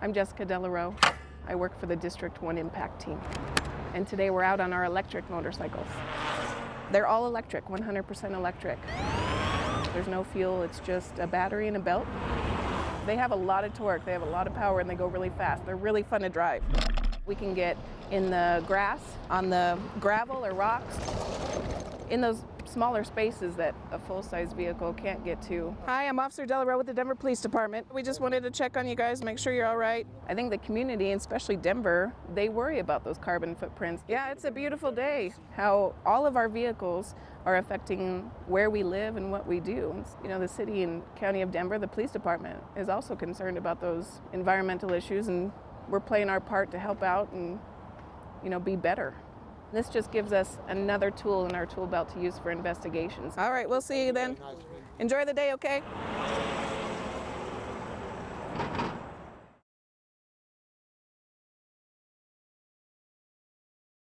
I'm Jessica Delarue. I work for the District 1 Impact Team. And today we're out on our electric motorcycles. They're all electric, 100% electric. There's no fuel, it's just a battery and a belt. They have a lot of torque, they have a lot of power, and they go really fast. They're really fun to drive. We can get in the grass, on the gravel or rocks, in those smaller spaces that a full-size vehicle can't get to. Hi, I'm Officer Delarue with the Denver Police Department. We just wanted to check on you guys, make sure you're all right. I think the community, and especially Denver, they worry about those carbon footprints. Yeah, it's a beautiful day. How all of our vehicles are affecting where we live and what we do. You know, the city and county of Denver, the police department is also concerned about those environmental issues and we're playing our part to help out and, you know, be better. This just gives us another tool in our tool belt to use for investigations. All right, we'll see you then. Enjoy the day, okay?